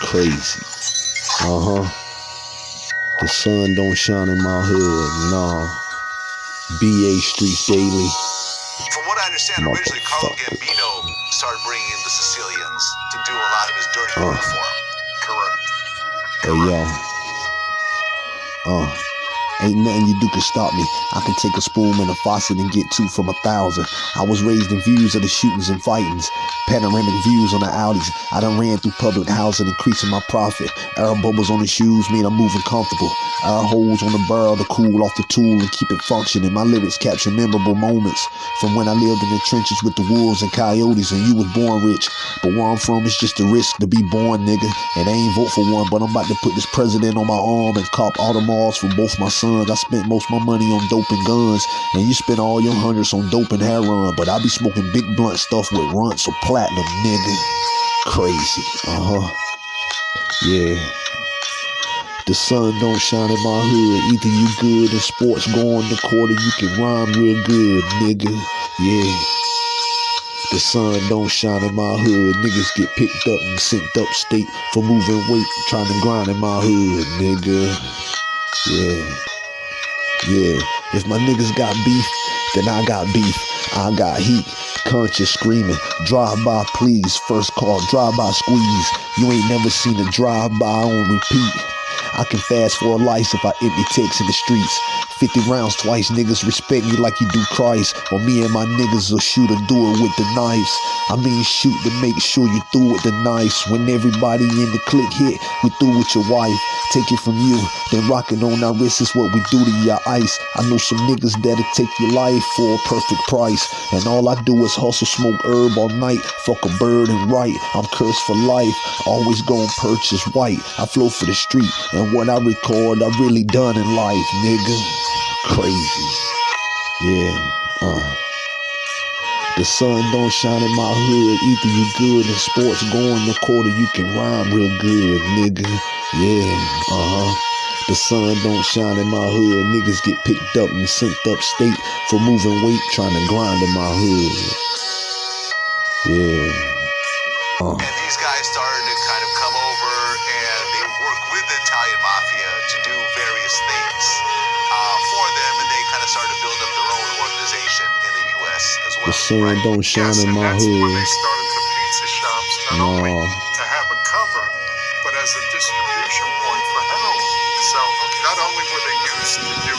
Crazy. Uh huh. The sun don't shine in my hood. Nah. BA Street Daily. From what I understand, originally Carlo Gambino started bringing in the Sicilians to do a lot of his dirty Uh. work for him. Correct. Hey yo. Uh. Ain't nothing you do can stop me. I can take a spoon and a faucet and get two from a thousand. I was raised in views of the shootings and fightings. Panoramic views on the Audis. I done ran through public housing, increasing my profit. Air bubbles on the shoes mean I'm moving comfortable. Air holes on the barrel to cool off the tool and keep it functioning. My lyrics capture memorable moments from when I lived in the trenches with the wolves and coyotes and you was born rich. But where I'm from is just a risk to be born, nigga. And I ain't vote for one, but I'm about to put this president on my arm and cop all the malls for both my sons. I spent most my money on dope and guns, and you spend all your hundreds on dope and heroin. But I be smoking big blunt stuff with runts or platinum, nigga. Crazy. Uh huh. Yeah. The sun don't shine in my hood. Either you good in sports, go on the or you can rhyme real good, nigga. Yeah. The sun don't shine in my hood. Niggas get picked up and sent upstate for moving weight, trying to grind in my hood, nigga. Yeah. Yeah. If my niggas got beef, then I got beef. I got heat. Conscious screaming. Drive by, please. First call, drive by squeeze. You ain't never seen a drive by on repeat. I can fast for a life if I empty ticks in the streets. 50 rounds twice, niggas respect me like you do Christ. Or me and my niggas will shoot or do it with the knives. I mean, shoot to make sure you through with the knives. When everybody in the clique hit, we through with your wife. Take it from you, then rock it on our wrists is what we do to your ice. I know some niggas that'll take your life for a perfect price. And all I do is hustle, smoke herb all night. Fuck a bird and write. I'm cursed for life. Always gon' purchase white. I flow for the street, and what I record, I really done in life, nigga. Crazy. Yeah. Uh. The sun don't shine in my hood. Either you good in sports, go in the quarter, you can rhyme real good, nigga. Yeah, uh-huh. The sun don't shine in my hood. Niggas get picked up and sent upstate for moving weight, trying to grind in my hood. Yeah. Uh. And these guys to kind of come over with the Italian mafia to do various things uh, for them, and they kind of started to build up their own organization in the U.S. as well. The sun right? don't shine Yes, in my that's when they hood. started the pizza shops, not No. only to have a cover, but as a distribution point for heroin. So not only were they used to do